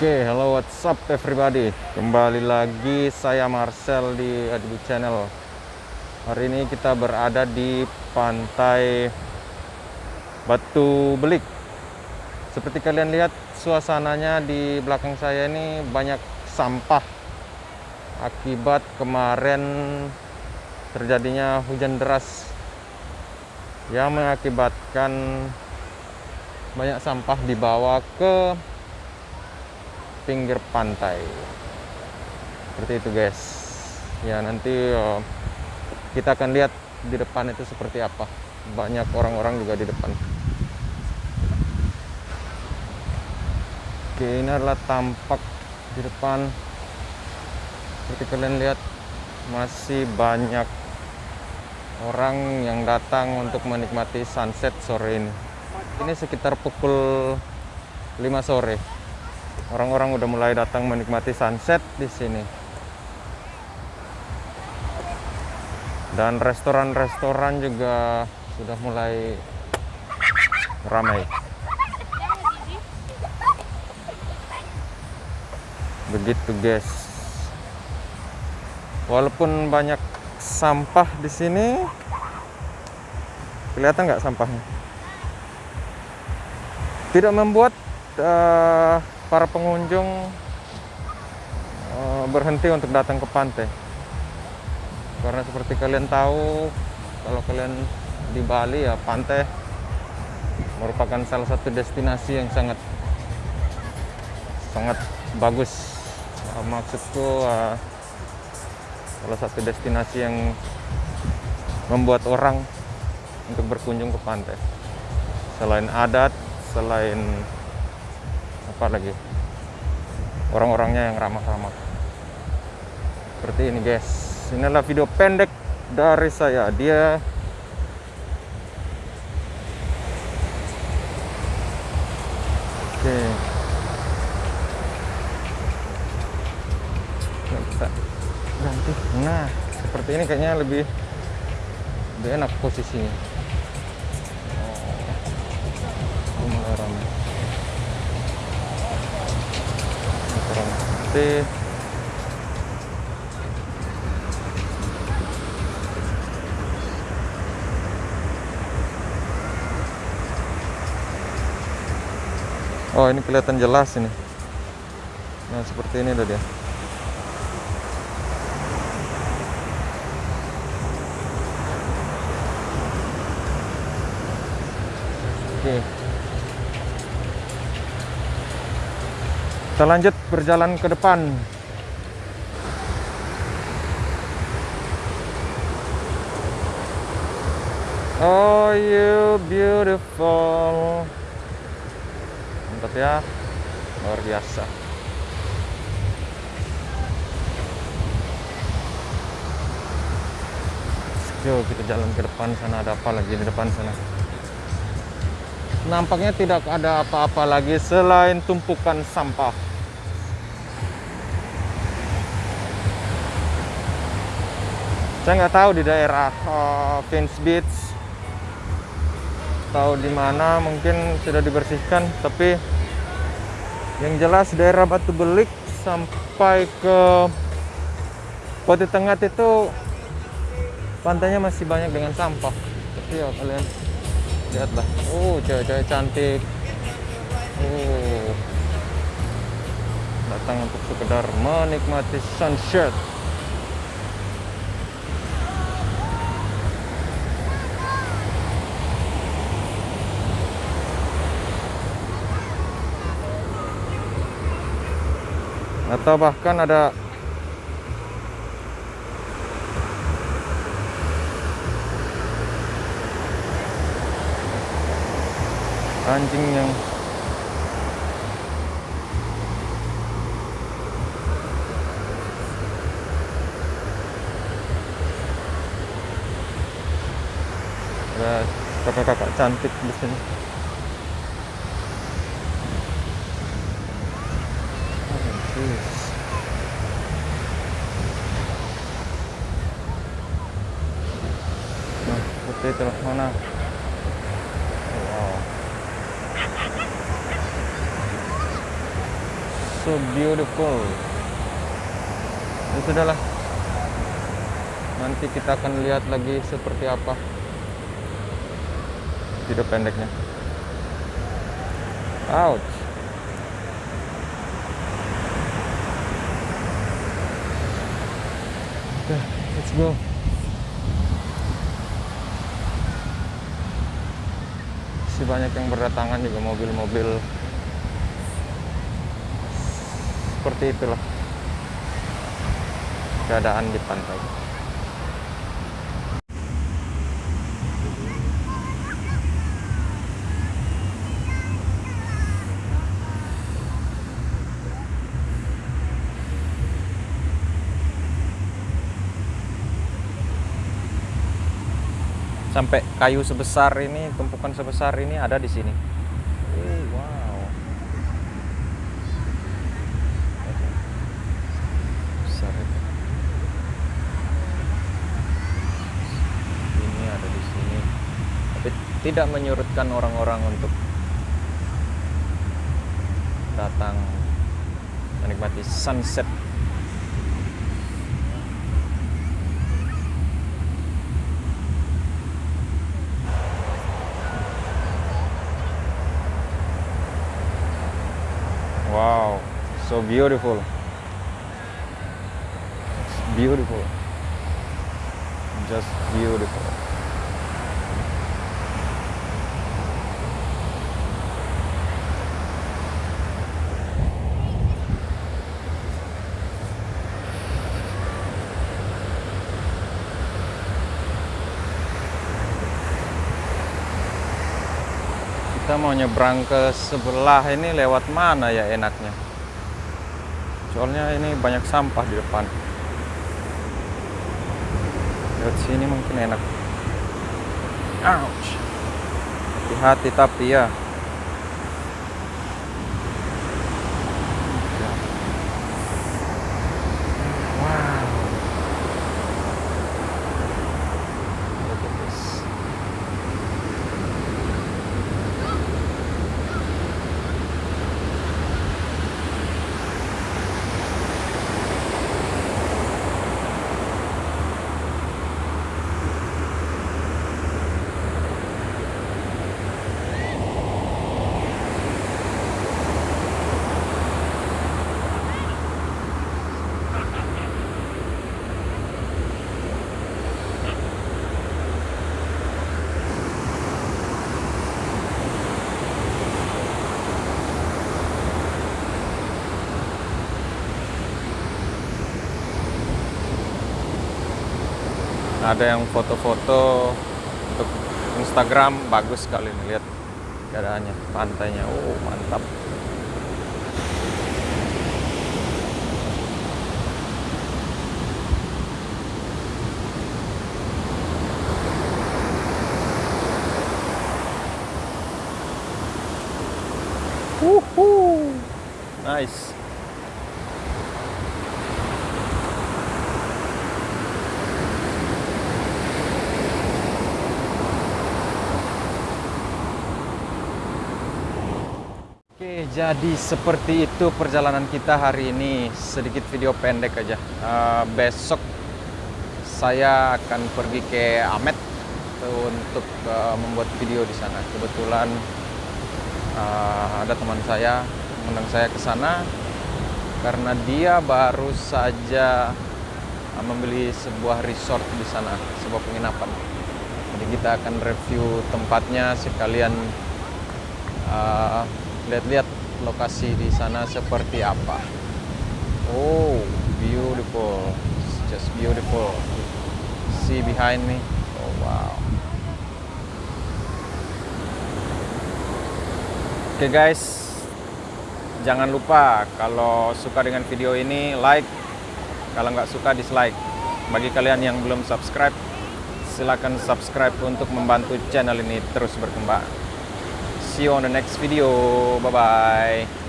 Oke, hello what's up everybody? Kembali lagi saya Marcel di Adibu Channel. Hari ini kita berada di pantai Batu Belik. Seperti kalian lihat suasananya di belakang saya ini banyak sampah Akibat kemarin terjadinya hujan deras Yang mengakibatkan banyak sampah dibawa ke pinggir pantai. Seperti itu guys. Ya nanti uh, kita akan lihat di depan itu seperti apa. Banyak orang-orang juga di depan. Oke ini adalah tampak di depan. Seperti kalian lihat masih banyak orang yang datang untuk menikmati sunset sore ini. Ini sekitar pukul 5 sore orang-orang udah mulai datang menikmati sunset di sini. Dan restoran-restoran juga sudah mulai ramai. Begitu, guys. Walaupun banyak sampah di sini, kelihatan nggak sampahnya? Tidak membuat uh, para pengunjung uh, berhenti untuk datang ke pantai. Karena seperti kalian tahu kalau kalian di Bali ya pantai merupakan salah satu destinasi yang sangat sangat bagus. Uh, maksudku uh, salah satu destinasi yang membuat orang untuk berkunjung ke pantai. Selain adat selain apa lagi? Orang-orangnya yang ramah-ramah. Seperti ini guys. Inilah video pendek dari saya. Dia oke. Bisa ganti. Nah seperti ini kayaknya lebih lebih enak posisinya putih Oh ini kelihatan jelas ini. Nah seperti ini udah dia. Oke Kita lanjut berjalan ke depan. Oh, you beautiful. Mantap ya. Luar biasa. Yuk kita jalan ke depan sana ada apa lagi di depan sana nampaknya tidak ada apa-apa lagi selain tumpukan sampah saya nggak tahu di daerah uh, Beach. Tahu di mana mungkin sudah dibersihkan tapi yang jelas daerah Batu Belik sampai ke Kota Tengah itu pantainya masih banyak dengan sampah. Tapi ya kalian lihatlah oh cewek-cewek cantik. Oh. Datang untuk sekedar menikmati sunset atau bahkan ada anjing yang kakak-kakak cantik di sini Nah, seperti itu mana? Wow. so beautiful ya sudahlah nanti kita akan lihat lagi seperti apa video pendeknya ouch Oke, let's go. Masih banyak yang berdatangan juga mobil-mobil seperti itulah keadaan di pantai. Sampai kayu sebesar ini tumpukan sebesar ini ada di sini. Wow. Besar itu. ini ada di sini. Tapi tidak menyurutkan orang-orang untuk datang menikmati sunset Wow, so beautiful. It's beautiful. Just beautiful. kita mau nyebrang ke sebelah ini lewat mana ya enaknya soalnya ini banyak sampah di depan. Lewat sini mungkin enak. Ouch. Hati-hati tapi ya ada yang foto-foto untuk Instagram bagus sekali nih lihat keadaannya pantainya. Oh mantap Oke, jadi seperti itu perjalanan kita hari ini. Sedikit video pendek aja. Uh, besok saya akan pergi ke Amet untuk uh, membuat video di sana. Kebetulan uh, ada teman saya mengundang saya ke sana karena dia baru saja membeli sebuah resort di sana, sebuah penginapan. Jadi kita akan review tempatnya sekalian uh, lihat-lihat lokasi di sana seperti apa. Oh, beautiful. It's just beautiful. See behind me. Oh, wow. Oke okay, guys, jangan lupa kalau suka dengan video ini like, kalau nggak suka dislike. Bagi kalian yang belum subscribe, silakan subscribe untuk membantu channel ini terus berkembang. See you on the next video. Bye-bye.